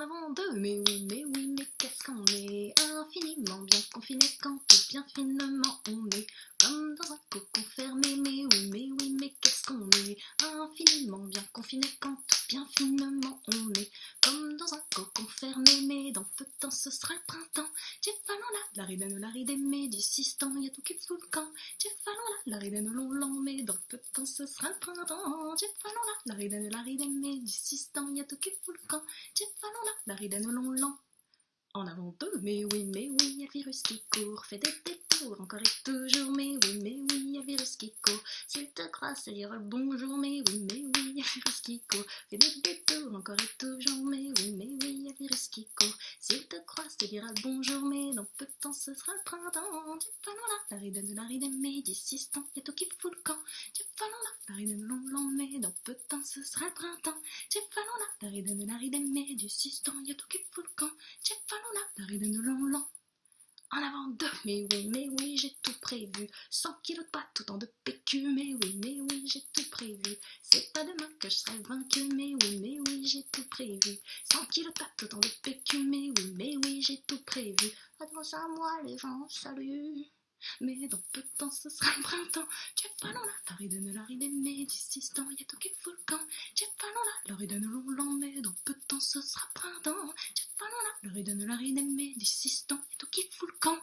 avant deux. Mais oui, mais oui, mais qu'est-ce qu'on est infiniment bien confiné quand bien finement on est comme dans un cocon fermé. Mais oui, mais oui, mais qu'est-ce qu'on est infiniment bien confiné quand bien finement on est comme dans un cocon fermé. Mais dans peu de temps ce sera le printemps. Tieffalon là, la ridène, la ridène, mais du temps, y a tout qui fout le camp. Tieffalon là, la ridène, long, long, mais dans peu temps ce sera le printemps. Tieffalon là, la ridène, la ridène, mais du temps, y a tout qui fout le camp. Tieffalon là, la ridène, long, long. En avant deux, mais oui, mais oui, y a le virus qui court, fait des détours, encore et toujours, mais oui, mais oui, y a le virus qui court. S'il te croit, c'est dire bonjour, mais oui, mais oui, y a le virus qui court, fait des détours, encore et toujours, mais oui, mais oui, qui court. S'il te croit, te dira bonjour, mais dans peu de temps ce sera le printemps. Tu là, la ridène, la ridène, mais d'ici temps, a tout qui fout le camp. Tu là, la ridène, long, long, mais dans peu de temps ce sera le printemps. Tu là, la ridène, la ridène, mais d'ici temps, a tout qui fout le camp. Tu là, la ridène, long, long. En avant deux, mais oui, mais oui, j'ai tout prévu. 100 kilos de pâtes, tout en de PQ, mais oui, mais que je serai vaincu, mais oui, mais oui, j'ai tout prévu. 100 kilos de en de PQ, mais oui, mais oui, j'ai tout prévu. Attention à moi, les gens, salut. Mais dans peu de temps, ce sera le printemps. Tu pas la ridène, la ridène, mais ce temps, y a tout qui le camp. Tu pas la ridène, long, long, mais dans peu de temps, ce sera printemps. Tu pas la ridène, la ridène, mais temps, y a tout qui le camp.